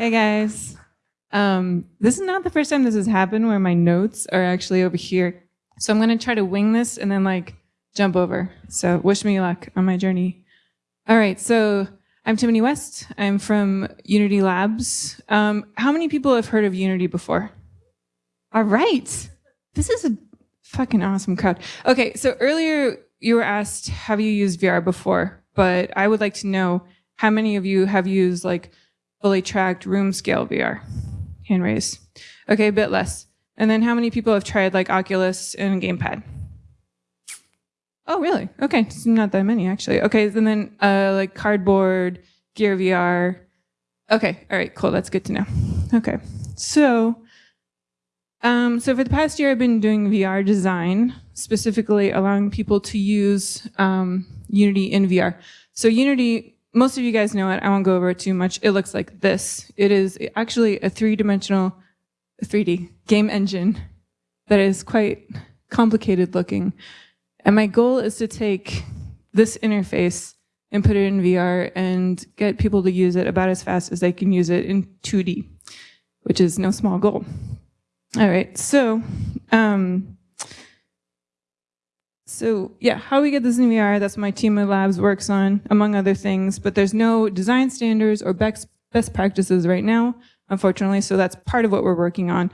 Hey guys. Um, this is not the first time this has happened where my notes are actually over here. So I'm going to try to wing this and then like jump over. So wish me luck on my journey. All right. So I'm Timoni West. I'm from Unity Labs. Um, how many people have heard of Unity before? All right. This is a fucking awesome crowd. Okay. So earlier you were asked, have you used VR before? But I would like to know how many of you have used like fully tracked room scale VR? Hand raise. Okay, a bit less. And then how many people have tried like Oculus and Gamepad? Oh, really? Okay, not that many actually. Okay, and then uh, like Cardboard, Gear VR. Okay, all right, cool. That's good to know. Okay, so um, so for the past year, I've been doing VR design, specifically allowing people to use um, Unity in VR. So Unity, most of you guys know it. I won't go over it too much. It looks like this. It is actually a three-dimensional 3D game engine that is quite complicated looking. And my goal is to take this interface and put it in VR and get people to use it about as fast as they can use it in 2D, which is no small goal. All right, so, um, so yeah, how we get this in VR, that's my team of labs works on, among other things, but there's no design standards or best, best practices right now, unfortunately, so that's part of what we're working on.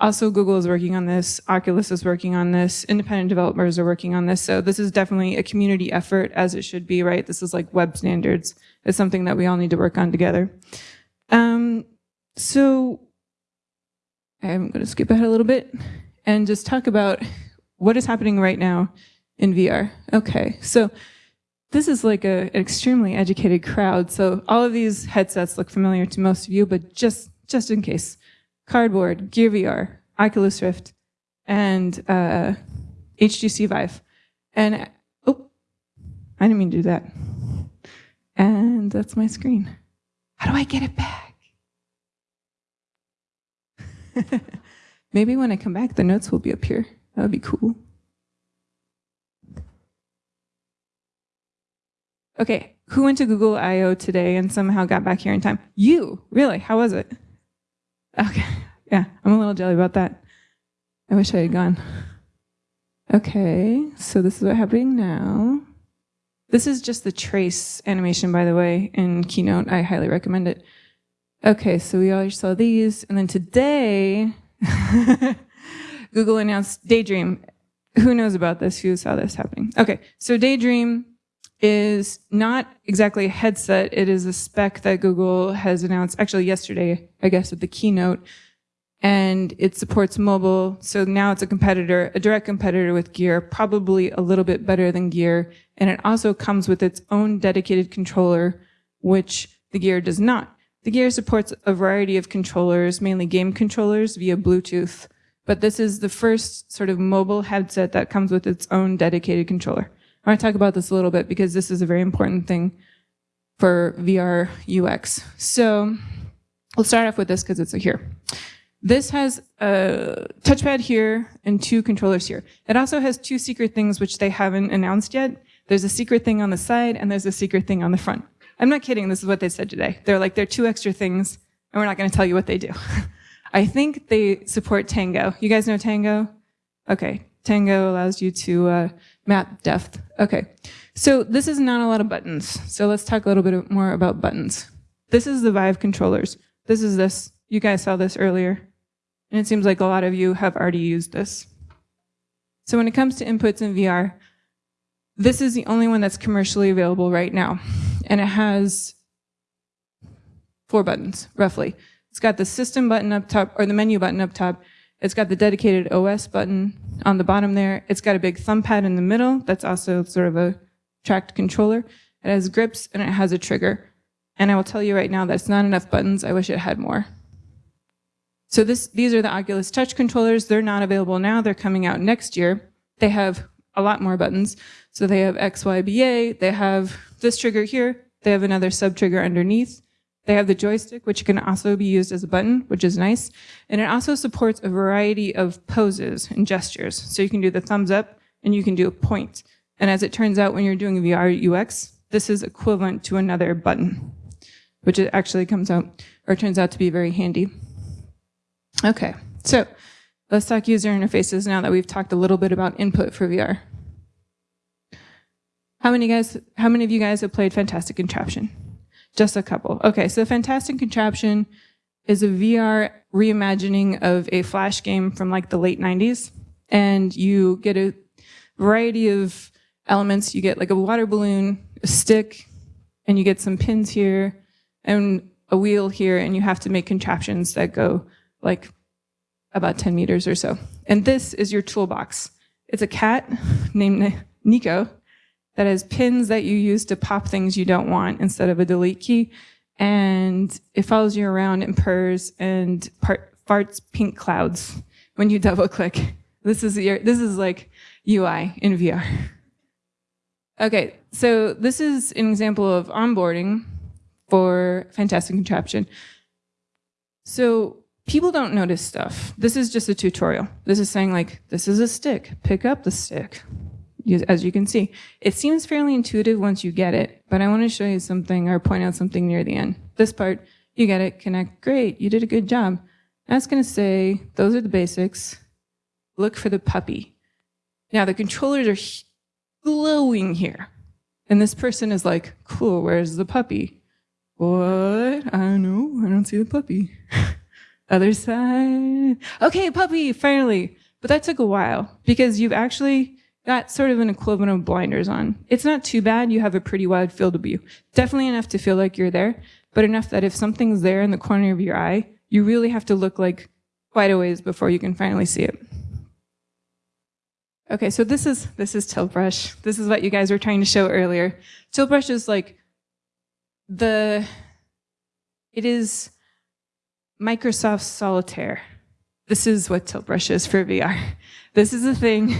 Also, Google is working on this, Oculus is working on this, independent developers are working on this, so this is definitely a community effort, as it should be, right? This is like web standards. It's something that we all need to work on together. Um, so I'm going to skip ahead a little bit and just talk about what is happening right now in VR. Okay, so this is like a, an extremely educated crowd. So all of these headsets look familiar to most of you, but just, just in case. Cardboard, Gear VR, Oculus Rift, and uh, HTC Vive. And, oh, I didn't mean to do that. And that's my screen. How do I get it back? Maybe when I come back, the notes will be up here. That would be cool. Okay, who went to Google I.O. today and somehow got back here in time? You, really? How was it? Okay, yeah, I'm a little jelly about that. I wish I had gone. Okay, so this is what's happening now. This is just the trace animation, by the way, in Keynote. I highly recommend it. Okay, so we already saw these. And then today, Google announced Daydream. Who knows about this? Who saw this happening? Okay, so Daydream is not exactly a headset. It is a spec that Google has announced actually yesterday, I guess, at the keynote. And it supports mobile. So now it's a competitor, a direct competitor with Gear, probably a little bit better than Gear. And it also comes with its own dedicated controller, which the Gear does not. The Gear supports a variety of controllers, mainly game controllers via Bluetooth, but this is the first sort of mobile headset that comes with its own dedicated controller. I want to talk about this a little bit because this is a very important thing for VR UX. So we'll start off with this because it's here. This has a touchpad here and two controllers here. It also has two secret things which they haven't announced yet. There's a secret thing on the side and there's a secret thing on the front. I'm not kidding. This is what they said today. They're like, there are two extra things, and we're not going to tell you what they do. I think they support Tango. You guys know Tango? Okay. Tango allows you to uh, map depth. Okay. So this is not a lot of buttons. So let's talk a little bit more about buttons. This is the Vive controllers. This is this. You guys saw this earlier. And it seems like a lot of you have already used this. So when it comes to inputs in VR, this is the only one that's commercially available right now and it has four buttons, roughly. It's got the system button up top, or the menu button up top. It's got the dedicated OS button on the bottom there. It's got a big thumb pad in the middle. That's also sort of a tracked controller. It has grips and it has a trigger. And I will tell you right now that's not enough buttons. I wish it had more. So this, these are the Oculus Touch controllers. They're not available now. They're coming out next year. They have a lot more buttons. So they have XYBA, they have this trigger here, they have another sub trigger underneath. They have the joystick, which can also be used as a button, which is nice. And it also supports a variety of poses and gestures. So you can do the thumbs up and you can do a point. And as it turns out, when you're doing VR UX, this is equivalent to another button, which it actually comes out or turns out to be very handy. Okay, so let's talk user interfaces now that we've talked a little bit about input for VR. How many guys, how many of you guys have played Fantastic Contraption? Just a couple. Okay, so Fantastic Contraption is a VR reimagining of a Flash game from like the late 90s. And you get a variety of elements. You get like a water balloon, a stick, and you get some pins here and a wheel here, and you have to make contraptions that go like about 10 meters or so. And this is your toolbox. It's a cat named Neko that has pins that you use to pop things you don't want instead of a delete key. And it follows you around and purrs and part, farts pink clouds when you double click. This is your, this is like UI in VR. Okay, so this is an example of onboarding for Fantastic Contraption. So people don't notice stuff. This is just a tutorial. This is saying like, this is a stick, pick up the stick. As you can see, it seems fairly intuitive once you get it, but I want to show you something or point out something near the end. This part, you get it, connect, great, you did a good job. That's going to say, those are the basics. Look for the puppy. Now the controllers are glowing here. And this person is like, cool, where's the puppy? What? I don't know. I don't see the puppy. Other side. Okay, puppy, finally. But that took a while because you've actually got sort of an equivalent of blinders on. It's not too bad. You have a pretty wide field of view. Definitely enough to feel like you're there, but enough that if something's there in the corner of your eye, you really have to look like quite a ways before you can finally see it. Okay, so this is this is Tilt Brush. This is what you guys were trying to show earlier. Tilt Brush is like the it is Microsoft Solitaire. This is what Tilt Brush is for VR. This is a thing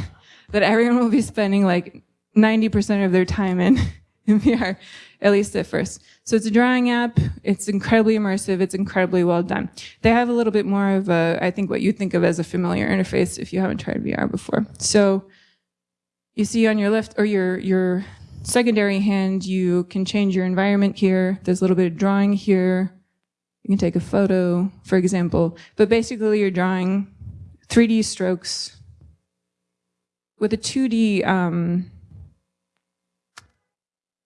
that everyone will be spending like 90% of their time in, in VR, at least at first. So it's a drawing app. It's incredibly immersive. It's incredibly well done. They have a little bit more of a, I think what you think of as a familiar interface if you haven't tried VR before. So you see on your left or your, your secondary hand, you can change your environment here. There's a little bit of drawing here. You can take a photo, for example, but basically you're drawing 3D strokes with a 2D, um,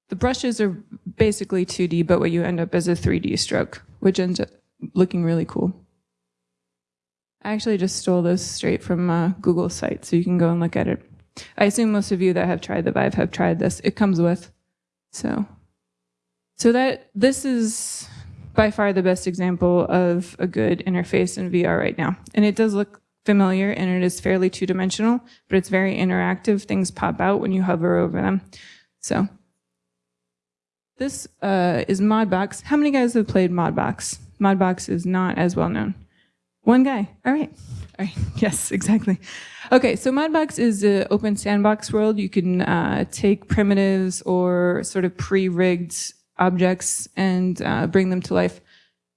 the brushes are basically 2D, but what you end up is a 3D stroke, which ends up looking really cool. I actually just stole this straight from uh, Google's site, so you can go and look at it. I assume most of you that have tried the Vive have tried this. It comes with, so. So that, this is by far the best example of a good interface in VR right now. And it does look familiar and it is fairly two-dimensional, but it's very interactive. Things pop out when you hover over them. So this uh, is Modbox. How many guys have played Modbox? Modbox is not as well known. One guy. All right. All right. Yes, exactly. Okay, so Modbox is an open sandbox world. You can uh, take primitives or sort of pre-rigged objects and uh, bring them to life.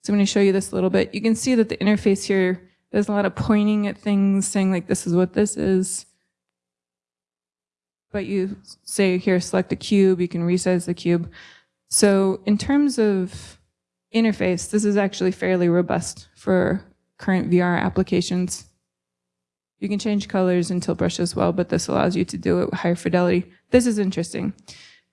So I'm going to show you this a little bit. You can see that the interface here there's a lot of pointing at things, saying like, this is what this is. But you say here, select a cube, you can resize the cube. So in terms of interface, this is actually fairly robust for current VR applications. You can change colors and Tilt Brush as well, but this allows you to do it with higher fidelity. This is interesting.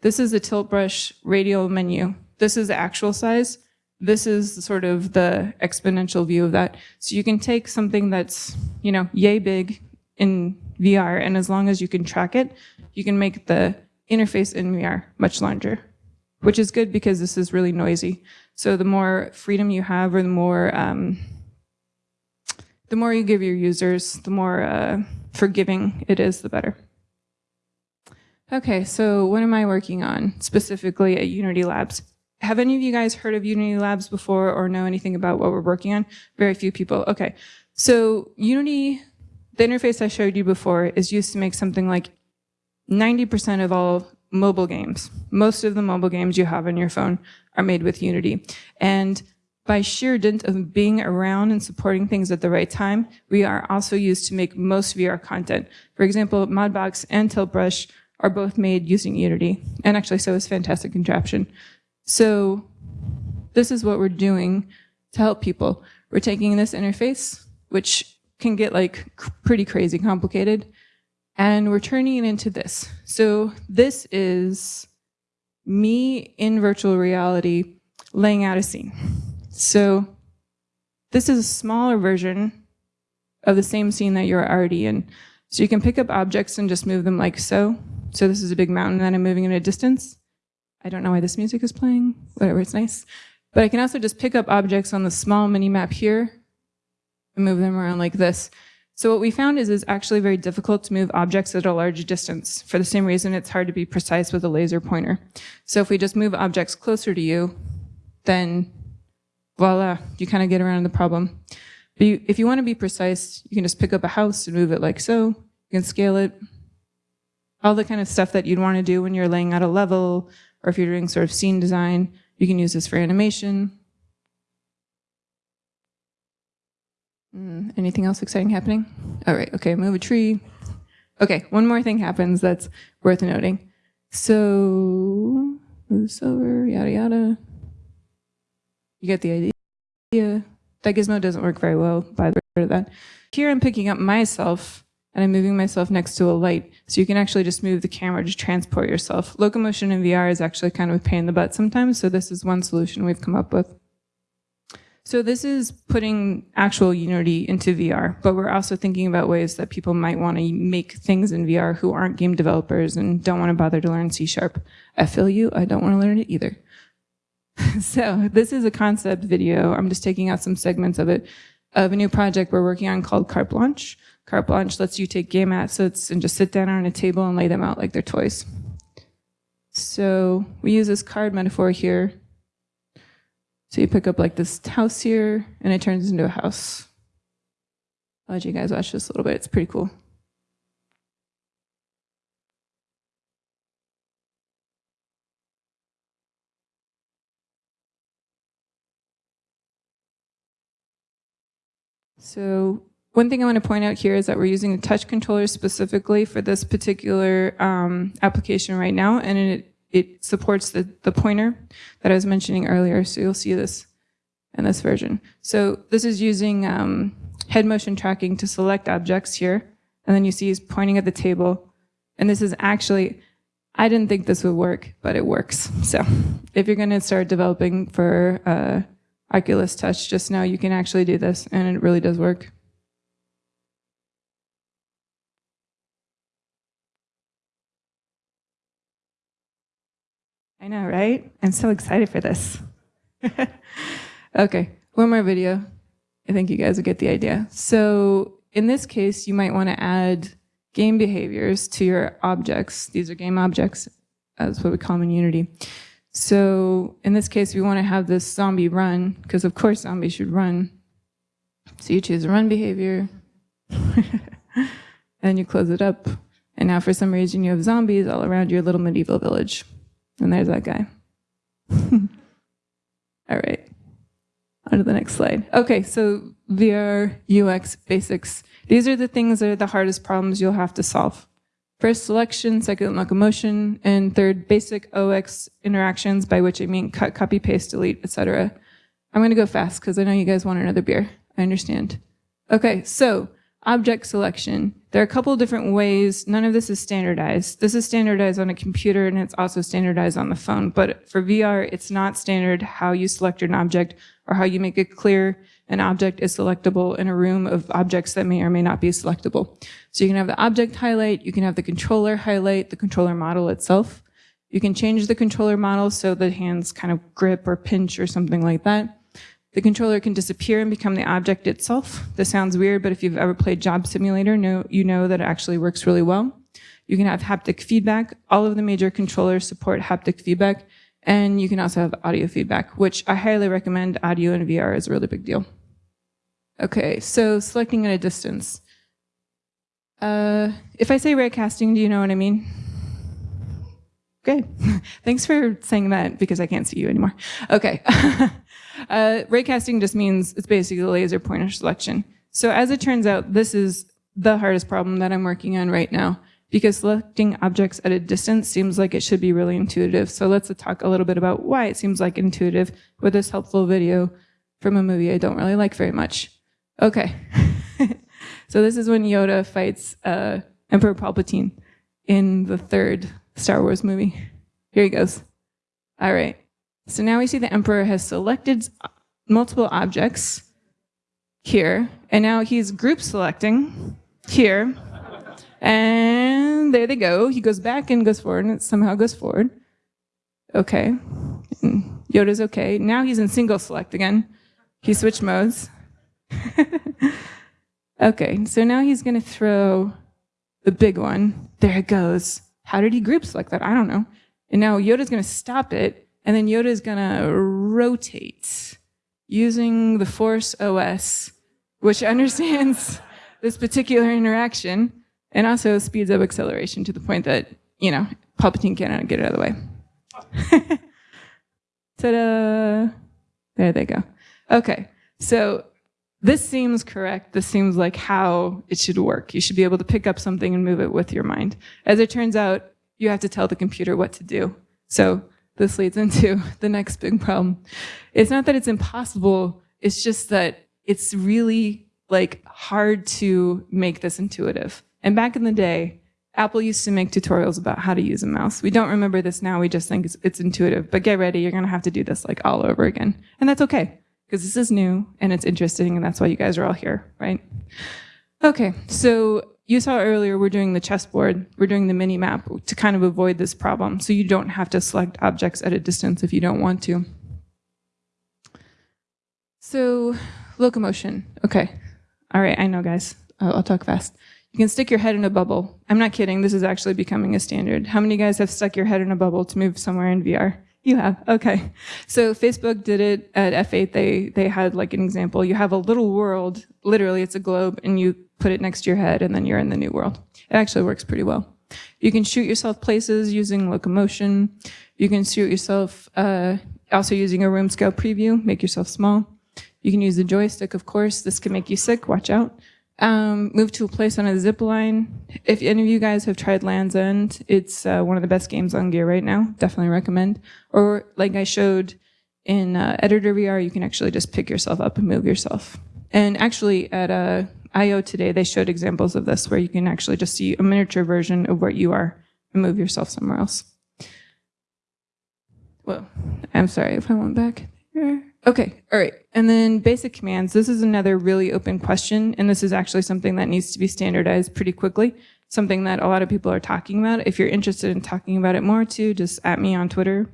This is the Tilt Brush radial menu. This is the actual size. This is sort of the exponential view of that. So you can take something that's, you know, yay big in VR, and as long as you can track it, you can make the interface in VR much larger, which is good because this is really noisy. So the more freedom you have or the more, um, the more you give your users, the more uh, forgiving it is, the better. Okay, so what am I working on specifically at Unity Labs? Have any of you guys heard of Unity Labs before or know anything about what we're working on? Very few people. Okay. So Unity, the interface I showed you before is used to make something like 90% of all mobile games. Most of the mobile games you have on your phone are made with Unity. And by sheer dint of being around and supporting things at the right time, we are also used to make most VR content. For example, Modbox and Tilt Brush are both made using Unity. And actually, so is Fantastic Contraption. So this is what we're doing to help people. We're taking this interface, which can get like pretty crazy complicated, and we're turning it into this. So this is me in virtual reality laying out a scene. So this is a smaller version of the same scene that you're already in. So you can pick up objects and just move them like so. So this is a big mountain that I'm moving in a distance. I don't know why this music is playing, whatever, it's nice. But I can also just pick up objects on the small mini map here and move them around like this. So what we found is it's actually very difficult to move objects at a large distance. For the same reason, it's hard to be precise with a laser pointer. So if we just move objects closer to you, then voila, you kind of get around the problem. But you, if you want to be precise, you can just pick up a house and move it like so. You can scale it. All the kind of stuff that you'd want to do when you're laying out a level, or if you're doing sort of scene design, you can use this for animation. Mm, anything else exciting happening? All right, okay, move a tree. Okay, one more thing happens that's worth noting. So, move this over, yada yada. You get the idea. That gizmo doesn't work very well, by the way, that. Here I'm picking up myself and I'm moving myself next to a light. So you can actually just move the camera to transport yourself. Locomotion in VR is actually kind of a pain in the butt sometimes, so this is one solution we've come up with. So this is putting actual Unity into VR, but we're also thinking about ways that people might want to make things in VR who aren't game developers and don't want to bother to learn C Sharp. I feel you, I don't want to learn it either. so this is a concept video. I'm just taking out some segments of it, of a new project we're working on called Carte Blanche. Carte Blanche lets you take game assets and just sit down on a table and lay them out like they're toys. So we use this card metaphor here so you pick up like this house here and it turns into a house. I'll let you guys watch this a little bit. It's pretty cool. So one thing I want to point out here is that we're using a touch controller specifically for this particular um, application right now, and it it supports the, the pointer that I was mentioning earlier. So you'll see this in this version. So this is using um, head motion tracking to select objects here. And then you see he's pointing at the table. And this is actually, I didn't think this would work, but it works. So if you're going to start developing for uh, Oculus Touch, just know you can actually do this and it really does work. I know, right? I'm so excited for this. okay, one more video. I think you guys will get the idea. So in this case, you might want to add game behaviors to your objects. These are game objects. That's what we call them in Unity. So in this case, we want to have this zombie run, because of course zombies should run. So you choose a run behavior, and you close it up. And now for some reason you have zombies all around your little medieval village. And there's that guy. All right. On to the next slide. Okay, so VR, UX, basics. These are the things that are the hardest problems you'll have to solve. First, selection, second, locomotion, and third, basic OX interactions, by which I mean cut, copy, paste, delete, etc. I'm going to go fast because I know you guys want another beer. I understand. Okay, so object selection. There are a couple different ways. None of this is standardized. This is standardized on a computer and it's also standardized on the phone. But for VR, it's not standard how you select an object or how you make it clear an object is selectable in a room of objects that may or may not be selectable. So you can have the object highlight, you can have the controller highlight, the controller model itself. You can change the controller model so the hands kind of grip or pinch or something like that. The controller can disappear and become the object itself. This sounds weird, but if you've ever played Job Simulator, know, you know that it actually works really well. You can have haptic feedback. All of the major controllers support haptic feedback. And you can also have audio feedback, which I highly recommend audio in VR is a really big deal. Okay, so selecting at a distance. Uh, if I say raycasting, do you know what I mean? Okay, thanks for saying that because I can't see you anymore. Okay. Uh, raycasting just means it's basically laser pointer selection. So as it turns out, this is the hardest problem that I'm working on right now. because selecting objects at a distance seems like it should be really intuitive. So let's talk a little bit about why it seems like intuitive with this helpful video from a movie I don't really like very much. Okay. so this is when Yoda fights uh, Emperor Palpatine in the third Star Wars movie. Here he goes. All right. So now we see the Emperor has selected multiple objects here, and now he's group selecting here. And there they go. He goes back and goes forward, and it somehow goes forward. Okay. And Yoda's okay. Now he's in single select again. He switched modes. okay, so now he's going to throw the big one. There it goes. How did he group select that? I don't know. And now Yoda's going to stop it, and then Yoda is to rotate using the Force OS, which understands this particular interaction and also speeds up acceleration to the point that, you know, Palpatine cannot get it out of the way. Ta-da! There they go. Okay, so this seems correct. This seems like how it should work. You should be able to pick up something and move it with your mind. As it turns out, you have to tell the computer what to do. So this leads into the next big problem. It's not that it's impossible, it's just that it's really like hard to make this intuitive. And back in the day, Apple used to make tutorials about how to use a mouse. We don't remember this now, we just think it's, it's intuitive, but get ready, you're gonna have to do this like all over again. And that's okay, because this is new and it's interesting and that's why you guys are all here, right? Okay, so you saw earlier we're doing the chessboard, we're doing the mini map to kind of avoid this problem. So you don't have to select objects at a distance if you don't want to. So locomotion, okay. All right, I know guys, I'll, I'll talk fast. You can stick your head in a bubble. I'm not kidding, this is actually becoming a standard. How many guys have stuck your head in a bubble to move somewhere in VR? You have, okay. So Facebook did it at F8. They, they had like an example. You have a little world, literally it's a globe, and you put it next to your head and then you're in the new world. It actually works pretty well. You can shoot yourself places using locomotion. You can shoot yourself uh, also using a room scale preview, make yourself small. You can use the joystick, of course. This can make you sick, watch out. Um, move to a place on a zip line. If any of you guys have tried Land's End, it's uh, one of the best games on gear right now. Definitely recommend. Or like I showed in uh, Editor VR, you can actually just pick yourself up and move yourself. And actually at uh, I.O. today, they showed examples of this where you can actually just see a miniature version of where you are and move yourself somewhere else. Well, I'm sorry if I went back there. Okay, all right. And then basic commands. This is another really open question, and this is actually something that needs to be standardized pretty quickly, something that a lot of people are talking about. If you're interested in talking about it more too, just at me on Twitter.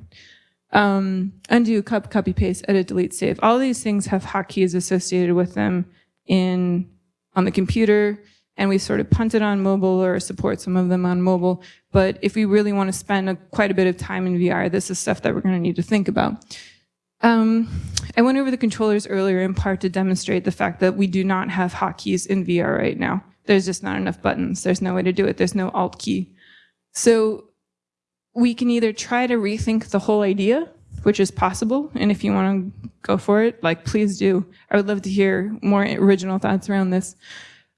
Um, undo, copy, copy, paste, edit, delete, save. All these things have hotkeys associated with them in on the computer, and we sort of punted on mobile or support some of them on mobile. But if we really want to spend a, quite a bit of time in VR, this is stuff that we're going to need to think about. Um, I went over the controllers earlier in part to demonstrate the fact that we do not have hotkeys in VR right now. There's just not enough buttons. There's no way to do it. There's no alt key. So we can either try to rethink the whole idea, which is possible, and if you want to go for it, like please do. I would love to hear more original thoughts around this.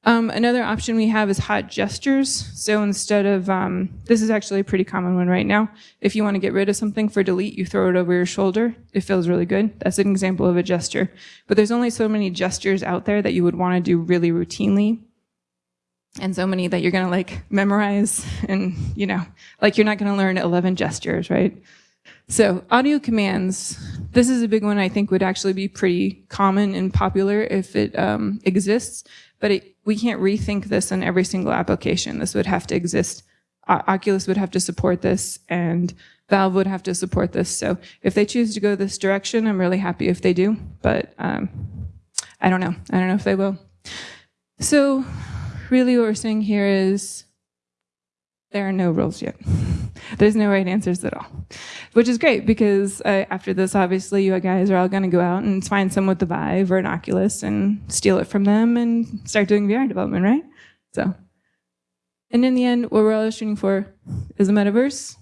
Um, another option we have is hot gestures. So instead of, um, this is actually a pretty common one right now. If you want to get rid of something for delete, you throw it over your shoulder. It feels really good. That's an example of a gesture. But there's only so many gestures out there that you would want to do really routinely. And so many that you're going to like memorize and, you know, like you're not going to learn 11 gestures, right? So audio commands, this is a big one I think would actually be pretty common and popular if it um, exists but it, we can't rethink this in every single application. This would have to exist. O Oculus would have to support this and Valve would have to support this. So if they choose to go this direction, I'm really happy if they do, but um, I don't know. I don't know if they will. So really what we're saying here is there are no rules yet. There's no right answers at all, which is great because uh, after this, obviously, you guys are all going to go out and find someone with the Vive or an Oculus and steal it from them and start doing VR development, right? So, and in the end, what we're all shooting for is a metaverse.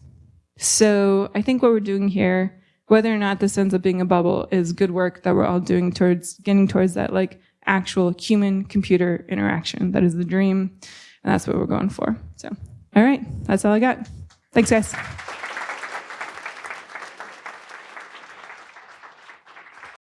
So I think what we're doing here, whether or not this ends up being a bubble, is good work that we're all doing towards getting towards that like actual human computer interaction. That is the dream, and that's what we're going for. So. All right, that's all I got. Thanks, guys.